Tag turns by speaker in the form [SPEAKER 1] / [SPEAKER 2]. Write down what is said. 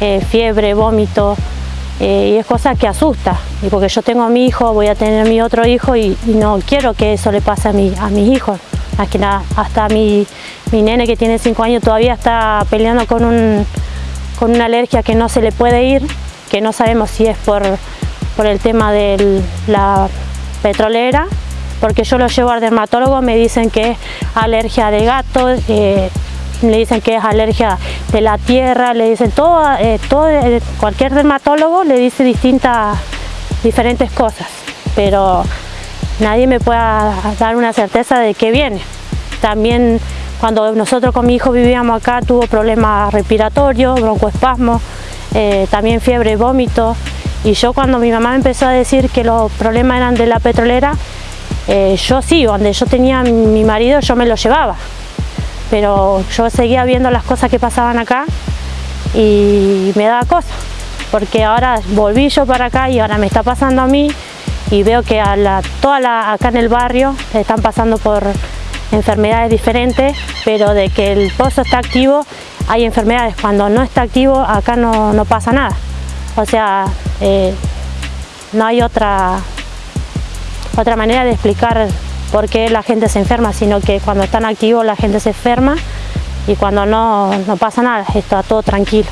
[SPEAKER 1] eh, fiebre, vómito, eh, y es cosa que asusta, y porque yo tengo a mi hijo, voy a tener a mi otro hijo y, no quiero que eso le pase a, mi, a mis hijos, más que nada, hasta mi, mi nene que tiene 5 años todavía está peleando con, un, con una alergia que no se le puede ir, que no sabemos si es por, por el tema de la petrolera, porque yo lo llevo al dermatólogo, me dicen que es alergia de gato, eh, le dicen que es alergia de la tierra, le dicen todo, eh, todo eh, cualquier dermatólogo le dice distintas, diferentes cosas, pero nadie me puede dar una certeza de qué viene. También cuando nosotros con mi hijo vivíamos acá tuvo problemas respiratorios, broncoespasmo, eh, también fiebre, vómito, y yo cuando mi mamá empezó a decir que los problemas eran de la petrolera, yo sí, donde yo tenía mi marido yo me lo llevaba, pero yo seguía viendo las cosas que pasaban acá y me daba cosa, porque ahora volví yo para acá y ahora me está pasando a mí y veo que a la, acá en el barrio están pasando por enfermedades diferentes, pero de que el pozo está activo hay enfermedades, cuando no está activo acá no, pasa nada, o sea, eh, no hay otra, otra manera de explicar por qué la gente se enferma, sino que cuando están activos la gente se enferma y cuando no, no pasa nada, está todo tranquilo.